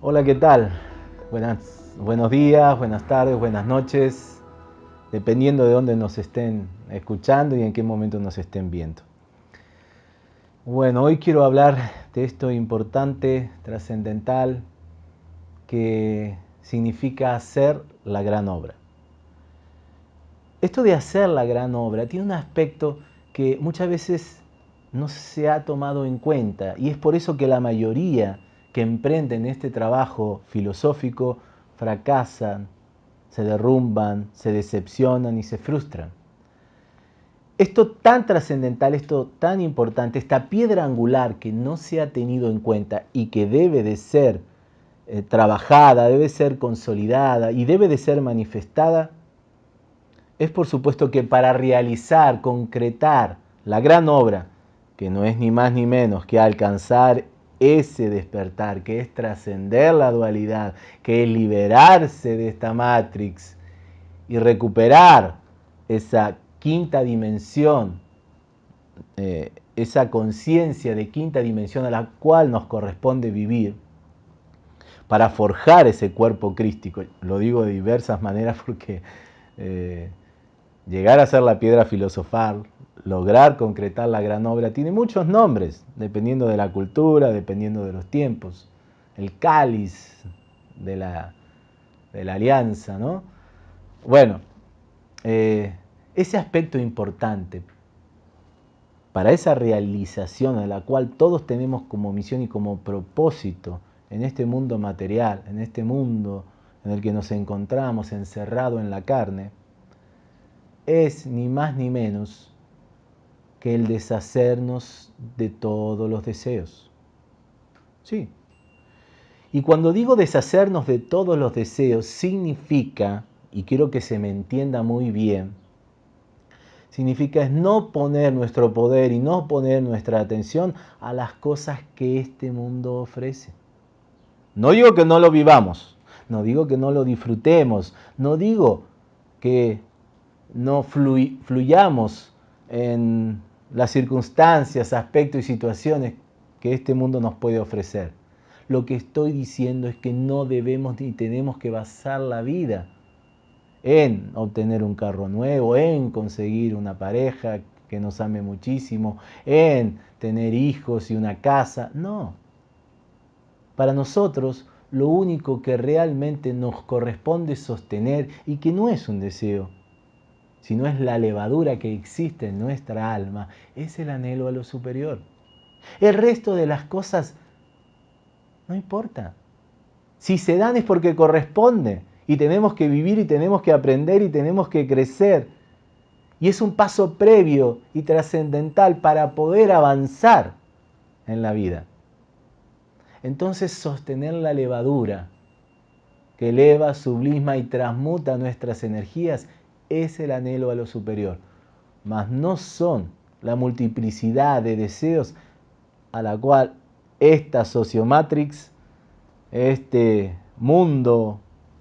Hola, ¿qué tal? Buenos días, buenas tardes, buenas noches, dependiendo de dónde nos estén escuchando y en qué momento nos estén viendo. Bueno, hoy quiero hablar de esto importante, trascendental, que significa hacer la gran obra. Esto de hacer la gran obra tiene un aspecto que muchas veces no se ha tomado en cuenta y es por eso que la mayoría que emprenden este trabajo filosófico fracasan, se derrumban, se decepcionan y se frustran. Esto tan trascendental, esto tan importante, esta piedra angular que no se ha tenido en cuenta y que debe de ser eh, trabajada, debe ser consolidada y debe de ser manifestada, es por supuesto que para realizar, concretar la gran obra, que no es ni más ni menos que alcanzar ese despertar, que es trascender la dualidad, que es liberarse de esta matrix y recuperar esa quinta dimensión, eh, esa conciencia de quinta dimensión a la cual nos corresponde vivir, para forjar ese cuerpo crístico. Lo digo de diversas maneras porque eh, llegar a ser la piedra filosofal, lograr concretar la gran obra, tiene muchos nombres, dependiendo de la cultura, dependiendo de los tiempos. El cáliz de la, de la alianza, ¿no? Bueno, eh, ese aspecto importante para esa realización a la cual todos tenemos como misión y como propósito en este mundo material, en este mundo en el que nos encontramos encerrado en la carne, es ni más ni menos que el deshacernos de todos los deseos. Sí. Y cuando digo deshacernos de todos los deseos, significa, y quiero que se me entienda muy bien, significa no poner nuestro poder y no poner nuestra atención a las cosas que este mundo ofrece. No digo que no lo vivamos, no digo que no lo disfrutemos, no digo que no fluyamos en las circunstancias, aspectos y situaciones que este mundo nos puede ofrecer. Lo que estoy diciendo es que no debemos ni tenemos que basar la vida en obtener un carro nuevo, en conseguir una pareja que nos ame muchísimo, en tener hijos y una casa. No. Para nosotros lo único que realmente nos corresponde sostener y que no es un deseo, sino es la levadura que existe en nuestra alma, es el anhelo a lo superior. El resto de las cosas no importa. Si se dan es porque corresponde y tenemos que vivir y tenemos que aprender y tenemos que crecer. Y es un paso previo y trascendental para poder avanzar en la vida. Entonces sostener la levadura que eleva, sublima y transmuta nuestras energías es el anhelo a lo superior, mas no son la multiplicidad de deseos a la cual esta sociomatrix, este mundo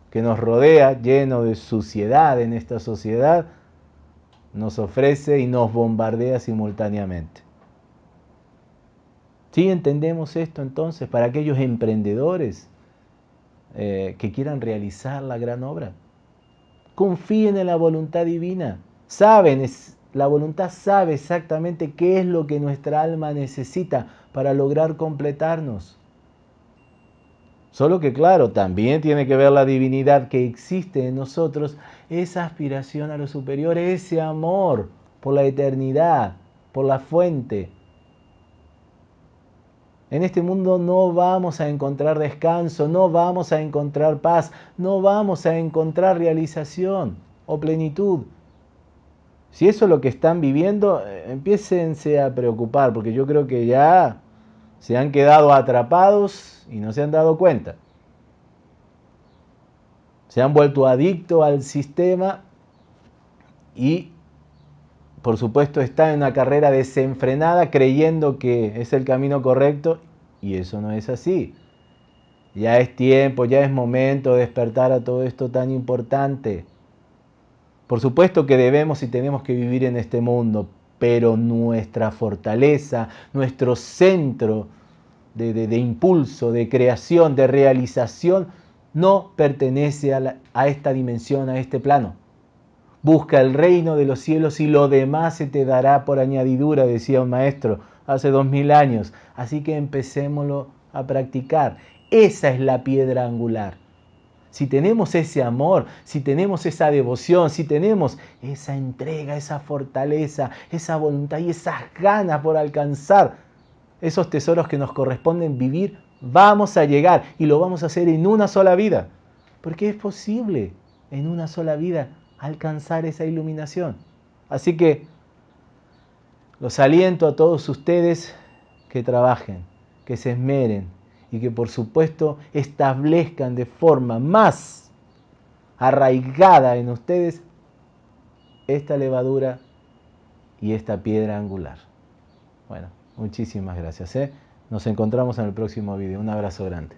que nos rodea, lleno de suciedad en esta sociedad, nos ofrece y nos bombardea simultáneamente. ¿Sí entendemos esto entonces para aquellos emprendedores eh, que quieran realizar la gran obra? confíen en la voluntad divina. Saben, la voluntad sabe exactamente qué es lo que nuestra alma necesita para lograr completarnos. Solo que claro, también tiene que ver la divinidad que existe en nosotros, esa aspiración a lo superior, ese amor por la eternidad, por la fuente, en este mundo no vamos a encontrar descanso, no vamos a encontrar paz, no vamos a encontrar realización o plenitud. Si eso es lo que están viviendo, eh, empiécense a preocupar, porque yo creo que ya se han quedado atrapados y no se han dado cuenta. Se han vuelto adictos al sistema y por supuesto, está en una carrera desenfrenada creyendo que es el camino correcto y eso no es así. Ya es tiempo, ya es momento de despertar a todo esto tan importante. Por supuesto que debemos y tenemos que vivir en este mundo, pero nuestra fortaleza, nuestro centro de, impulso, de creación, de realización, no pertenece a, a esta dimensión, a este plano. Busca el reino de los cielos y lo demás se te dará por añadidura, decía un maestro hace dos mil años. Así que empecémoslo a practicar. Esa es la piedra angular. Si tenemos ese amor, si tenemos esa devoción, si tenemos esa entrega, esa fortaleza, esa voluntad y esas ganas por alcanzar esos tesoros que nos corresponden vivir, vamos a llegar y lo vamos a hacer en una sola vida. Porque es posible en una sola vida alcanzar esa iluminación. Así que los aliento a todos ustedes que trabajen, que se esmeren, y que por supuesto establezcan de forma más arraigada en ustedes esta levadura y esta piedra angular. Bueno, muchísimas gracias. ¿eh? Nos encontramos en el próximo video. Un abrazo grande.